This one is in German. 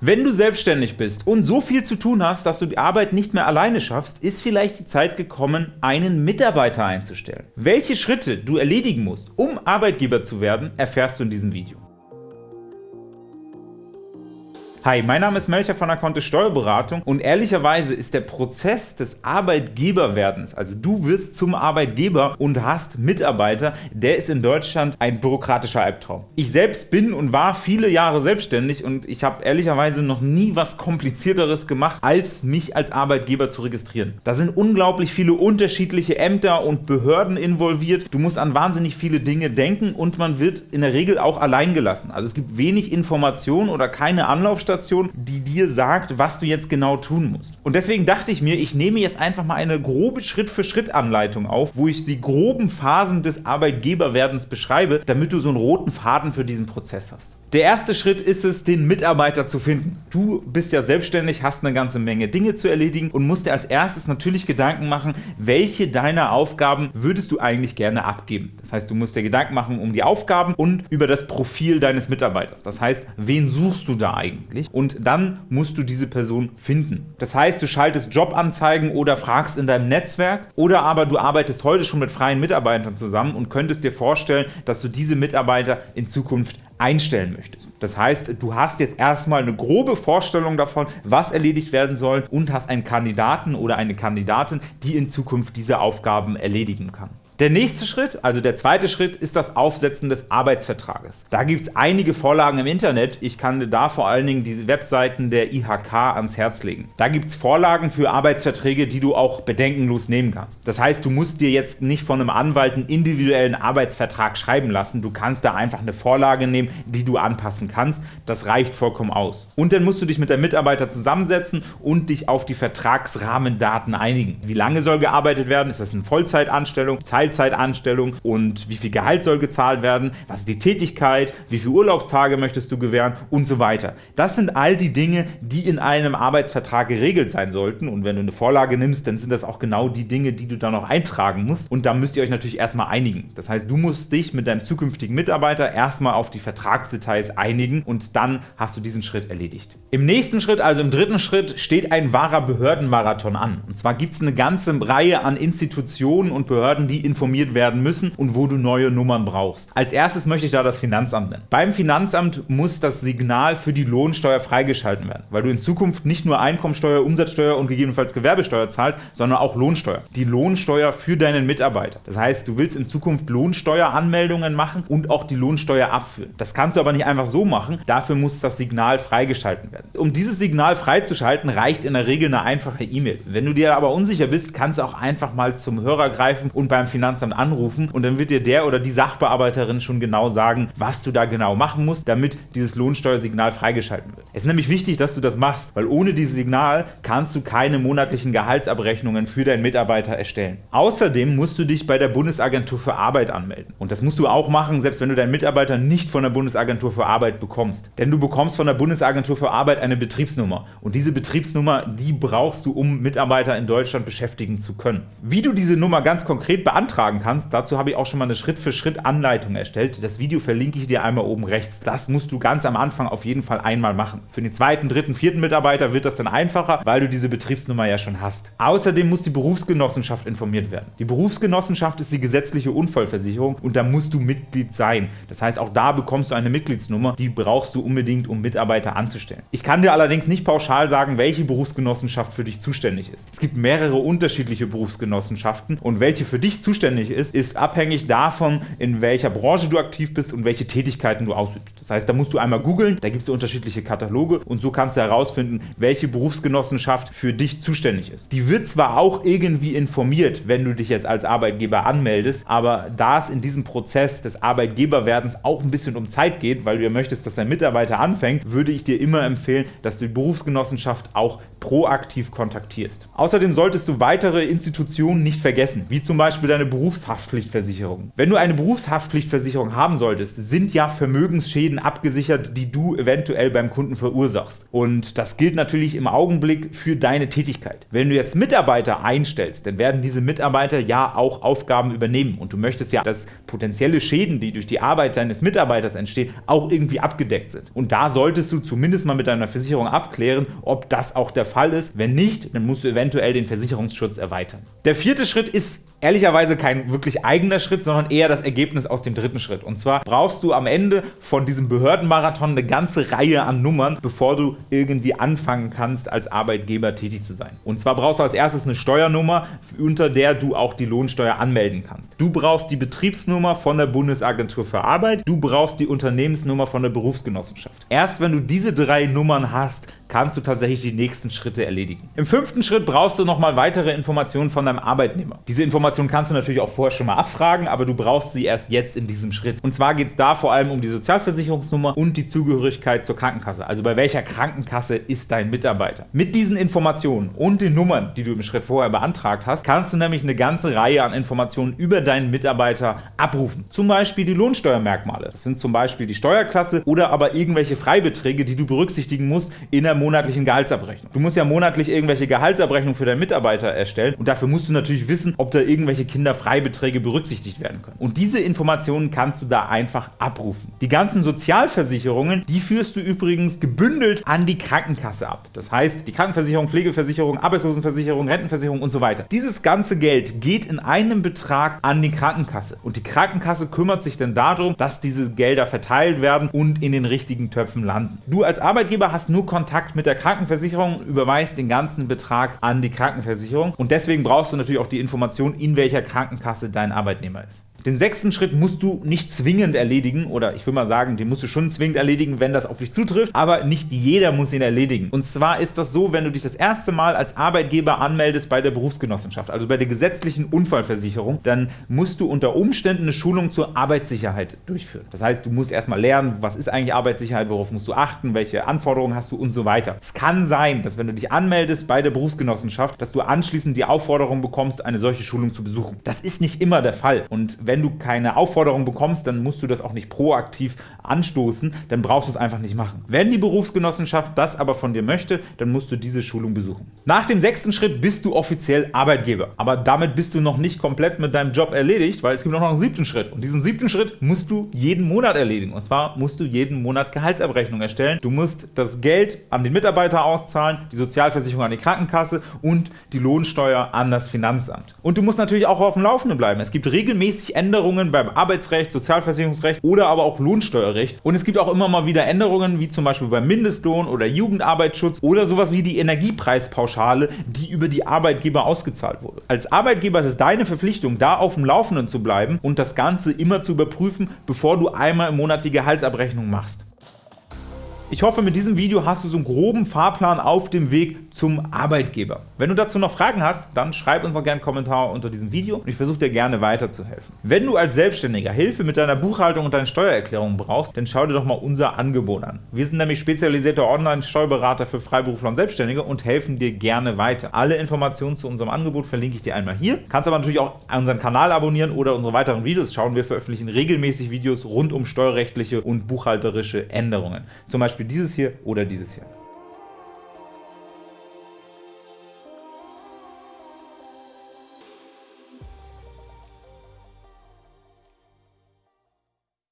Wenn du selbstständig bist und so viel zu tun hast, dass du die Arbeit nicht mehr alleine schaffst, ist vielleicht die Zeit gekommen, einen Mitarbeiter einzustellen. Welche Schritte du erledigen musst, um Arbeitgeber zu werden, erfährst du in diesem Video. Hi, mein Name ist Melcher von der Kontist Steuerberatung und ehrlicherweise ist der Prozess des Arbeitgeberwerdens, also du wirst zum Arbeitgeber und hast Mitarbeiter, der ist in Deutschland ein bürokratischer Albtraum. Ich selbst bin und war viele Jahre selbstständig und ich habe ehrlicherweise noch nie was komplizierteres gemacht, als mich als Arbeitgeber zu registrieren. Da sind unglaublich viele unterschiedliche Ämter und Behörden involviert, du musst an wahnsinnig viele Dinge denken und man wird in der Regel auch allein gelassen. Also es gibt wenig Informationen oder keine Anlaufstellen Anlaufstation, die dir sagt, was du jetzt genau tun musst. Und deswegen dachte ich mir, ich nehme jetzt einfach mal eine grobe Schritt-für-Schritt-Anleitung auf, wo ich die groben Phasen des Arbeitgeberwerdens beschreibe, damit du so einen roten Faden für diesen Prozess hast. Der erste Schritt ist es, den Mitarbeiter zu finden. Du bist ja selbstständig, hast eine ganze Menge Dinge zu erledigen und musst dir als erstes natürlich Gedanken machen, welche deiner Aufgaben würdest du eigentlich gerne abgeben. Das heißt, du musst dir Gedanken machen um die Aufgaben und über das Profil deines Mitarbeiters. Das heißt, wen suchst du da eigentlich? Und dann musst du diese Person finden. Das heißt, du schaltest Jobanzeigen oder fragst in deinem Netzwerk oder aber du arbeitest heute schon mit freien Mitarbeitern zusammen und könntest dir vorstellen, dass du diese Mitarbeiter in Zukunft einstellen möchtest. Das heißt, du hast jetzt erstmal eine grobe Vorstellung davon, was erledigt werden soll und hast einen Kandidaten oder eine Kandidatin, die in Zukunft diese Aufgaben erledigen kann. Der nächste Schritt, also der zweite Schritt, ist das Aufsetzen des Arbeitsvertrages. Da gibt es einige Vorlagen im Internet. Ich kann dir da vor allen Dingen diese Webseiten der IHK ans Herz legen. Da gibt es Vorlagen für Arbeitsverträge, die du auch bedenkenlos nehmen kannst. Das heißt, du musst dir jetzt nicht von einem Anwalt einen individuellen Arbeitsvertrag schreiben lassen. Du kannst da einfach eine Vorlage nehmen, die du anpassen kannst. Das reicht vollkommen aus. Und dann musst du dich mit der Mitarbeiter zusammensetzen und dich auf die Vertragsrahmendaten einigen. Wie lange soll gearbeitet werden? Ist das eine Vollzeitanstellung? Teil Teilzeitanstellung und wie viel Gehalt soll gezahlt werden, was ist die Tätigkeit, wie viele Urlaubstage möchtest du gewähren und so weiter. Das sind all die Dinge, die in einem Arbeitsvertrag geregelt sein sollten und wenn du eine Vorlage nimmst, dann sind das auch genau die Dinge, die du da noch eintragen musst und da müsst ihr euch natürlich erstmal einigen. Das heißt, du musst dich mit deinem zukünftigen Mitarbeiter erstmal auf die Vertragsdetails einigen und dann hast du diesen Schritt erledigt. Im nächsten Schritt, also im dritten Schritt, steht ein wahrer Behördenmarathon an. Und zwar gibt es eine ganze Reihe an Institutionen und Behörden, die in informiert werden müssen und wo du neue Nummern brauchst. Als erstes möchte ich da das Finanzamt nennen. Beim Finanzamt muss das Signal für die Lohnsteuer freigeschalten werden, weil du in Zukunft nicht nur Einkommensteuer, Umsatzsteuer und gegebenenfalls Gewerbesteuer zahlst, sondern auch Lohnsteuer. Die Lohnsteuer für deinen Mitarbeiter. Das heißt, du willst in Zukunft Lohnsteueranmeldungen machen und auch die Lohnsteuer abführen. Das kannst du aber nicht einfach so machen, dafür muss das Signal freigeschalten werden. Um dieses Signal freizuschalten, reicht in der Regel eine einfache E-Mail. Wenn du dir aber unsicher bist, kannst du auch einfach mal zum Hörer greifen und beim Finanzamt Finanzamt anrufen und dann wird dir der oder die Sachbearbeiterin schon genau sagen, was du da genau machen musst, damit dieses Lohnsteuersignal freigeschalten wird. Es ist nämlich wichtig, dass du das machst, weil ohne dieses Signal kannst du keine monatlichen Gehaltsabrechnungen für deinen Mitarbeiter erstellen. Außerdem musst du dich bei der Bundesagentur für Arbeit anmelden. Und das musst du auch machen, selbst wenn du deinen Mitarbeiter nicht von der Bundesagentur für Arbeit bekommst. Denn du bekommst von der Bundesagentur für Arbeit eine Betriebsnummer. Und diese Betriebsnummer, die brauchst du, um Mitarbeiter in Deutschland beschäftigen zu können. Wie du diese Nummer ganz konkret beantragen beantragen kannst. Dazu habe ich auch schon mal eine Schritt-für-Schritt-Anleitung erstellt. Das Video verlinke ich dir einmal oben rechts. Das musst du ganz am Anfang auf jeden Fall einmal machen. Für den zweiten, dritten, vierten Mitarbeiter wird das dann einfacher, weil du diese Betriebsnummer ja schon hast. Außerdem muss die Berufsgenossenschaft informiert werden. Die Berufsgenossenschaft ist die gesetzliche Unfallversicherung und da musst du Mitglied sein. Das heißt, auch da bekommst du eine Mitgliedsnummer, die brauchst du unbedingt, um Mitarbeiter anzustellen. Ich kann dir allerdings nicht pauschal sagen, welche Berufsgenossenschaft für dich zuständig ist. Es gibt mehrere unterschiedliche Berufsgenossenschaften und welche für dich zuständig zuständig ist, ist abhängig davon, in welcher Branche du aktiv bist und welche Tätigkeiten du ausübst. Das heißt, da musst du einmal googeln, da gibt es unterschiedliche Kataloge und so kannst du herausfinden, welche Berufsgenossenschaft für dich zuständig ist. Die wird zwar auch irgendwie informiert, wenn du dich jetzt als Arbeitgeber anmeldest, aber da es in diesem Prozess des Arbeitgeberwerdens auch ein bisschen um Zeit geht, weil du ja möchtest, dass dein Mitarbeiter anfängt, würde ich dir immer empfehlen, dass du die Berufsgenossenschaft auch proaktiv kontaktierst. Außerdem solltest du weitere Institutionen nicht vergessen, wie zum Beispiel deine Berufshaftpflichtversicherung. Wenn du eine Berufshaftpflichtversicherung haben solltest, sind ja Vermögensschäden abgesichert, die du eventuell beim Kunden verursachst. Und das gilt natürlich im Augenblick für deine Tätigkeit. Wenn du jetzt Mitarbeiter einstellst, dann werden diese Mitarbeiter ja auch Aufgaben übernehmen und du möchtest ja, dass potenzielle Schäden, die durch die Arbeit deines Mitarbeiters entstehen, auch irgendwie abgedeckt sind. Und da solltest du zumindest mal mit deiner Versicherung abklären, ob das auch der Fall ist. Wenn nicht, dann musst du eventuell den Versicherungsschutz erweitern. Der vierte Schritt ist ehrlicherweise kein wirklich eigener Schritt, sondern eher das Ergebnis aus dem dritten Schritt. Und zwar brauchst du am Ende von diesem Behördenmarathon eine ganze Reihe an Nummern, bevor du irgendwie anfangen kannst, als Arbeitgeber tätig zu sein. Und zwar brauchst du als erstes eine Steuernummer, unter der du auch die Lohnsteuer anmelden kannst. Du brauchst die Betriebsnummer von der Bundesagentur für Arbeit, du brauchst die Unternehmensnummer von der Berufsgenossenschaft. Erst wenn du diese drei Nummern hast, kannst du tatsächlich die nächsten Schritte erledigen. Im fünften Schritt brauchst du nochmal weitere Informationen von deinem Arbeitnehmer. Diese Informationen kannst du natürlich auch vorher schon mal abfragen, aber du brauchst sie erst jetzt in diesem Schritt. Und zwar geht es da vor allem um die Sozialversicherungsnummer und die Zugehörigkeit zur Krankenkasse. Also bei welcher Krankenkasse ist dein Mitarbeiter? Mit diesen Informationen und den Nummern, die du im Schritt vorher beantragt hast, kannst du nämlich eine ganze Reihe an Informationen über deinen Mitarbeiter abrufen. Zum Beispiel die Lohnsteuermerkmale. Das sind zum Beispiel die Steuerklasse oder aber irgendwelche Freibeträge, die du berücksichtigen musst in der monatlichen Gehaltsabrechnung. Du musst ja monatlich irgendwelche Gehaltsabrechnungen für deinen Mitarbeiter erstellen und dafür musst du natürlich wissen, ob da irgendwelche Kinderfreibeträge berücksichtigt werden können. Und diese Informationen kannst du da einfach abrufen. Die ganzen Sozialversicherungen, die führst du übrigens gebündelt an die Krankenkasse ab. Das heißt, die Krankenversicherung, Pflegeversicherung, Arbeitslosenversicherung, Rentenversicherung und so weiter. Dieses ganze Geld geht in einem Betrag an die Krankenkasse. Und die Krankenkasse kümmert sich dann darum, dass diese Gelder verteilt werden und in den richtigen Töpfen landen. Du als Arbeitgeber hast nur Kontakt mit der Krankenversicherung, überweist den ganzen Betrag an die Krankenversicherung und deswegen brauchst du natürlich auch die Information, in welcher Krankenkasse dein Arbeitnehmer ist. Den sechsten Schritt musst du nicht zwingend erledigen, oder ich will mal sagen, den musst du schon zwingend erledigen, wenn das auf dich zutrifft, aber nicht jeder muss ihn erledigen. Und zwar ist das so, wenn du dich das erste Mal als Arbeitgeber anmeldest bei der Berufsgenossenschaft, also bei der gesetzlichen Unfallversicherung, dann musst du unter Umständen eine Schulung zur Arbeitssicherheit durchführen. Das heißt, du musst erstmal lernen, was ist eigentlich Arbeitssicherheit, worauf musst du achten, welche Anforderungen hast du und so weiter. Es kann sein, dass wenn du dich anmeldest bei der Berufsgenossenschaft, dass du anschließend die Aufforderung bekommst, eine solche Schulung zu besuchen. Das ist nicht immer der Fall und wenn du keine Aufforderung bekommst, dann musst du das auch nicht proaktiv anstoßen, dann brauchst du es einfach nicht machen. Wenn die Berufsgenossenschaft das aber von dir möchte, dann musst du diese Schulung besuchen. Nach dem sechsten Schritt bist du offiziell Arbeitgeber. Aber damit bist du noch nicht komplett mit deinem Job erledigt, weil es gibt noch einen siebten Schritt. Und diesen siebten Schritt musst du jeden Monat erledigen. Und zwar musst du jeden Monat Gehaltsabrechnung erstellen. Du musst das Geld an den Mitarbeiter auszahlen, die Sozialversicherung an die Krankenkasse und die Lohnsteuer an das Finanzamt. Und du musst natürlich auch auf dem Laufenden bleiben. Es gibt regelmäßig Änderungen beim Arbeitsrecht, Sozialversicherungsrecht oder aber auch Lohnsteuerrecht. Und es gibt auch immer mal wieder Änderungen, wie zum Beispiel beim Mindestlohn oder Jugendarbeitsschutz oder sowas wie die Energiepreispauschale, die über die Arbeitgeber ausgezahlt wurde. Als Arbeitgeber ist es deine Verpflichtung, da auf dem Laufenden zu bleiben und das Ganze immer zu überprüfen, bevor du einmal im Monat die Gehaltsabrechnung machst. Ich hoffe, mit diesem Video hast du so einen groben Fahrplan auf dem Weg zum Arbeitgeber. Wenn du dazu noch Fragen hast, dann schreib uns doch gerne einen Kommentar unter diesem Video und ich versuche dir gerne weiterzuhelfen. Wenn du als Selbstständiger Hilfe mit deiner Buchhaltung und deinen Steuererklärungen brauchst, dann schau dir doch mal unser Angebot an. Wir sind nämlich spezialisierte Online-Steuerberater für Freiberufler und Selbstständige und helfen dir gerne weiter. Alle Informationen zu unserem Angebot verlinke ich dir einmal hier. Kannst aber natürlich auch unseren Kanal abonnieren oder unsere weiteren Videos schauen. Wir veröffentlichen regelmäßig Videos rund um steuerrechtliche und buchhalterische Änderungen. Zum Beispiel Beispiel dieses hier oder dieses hier.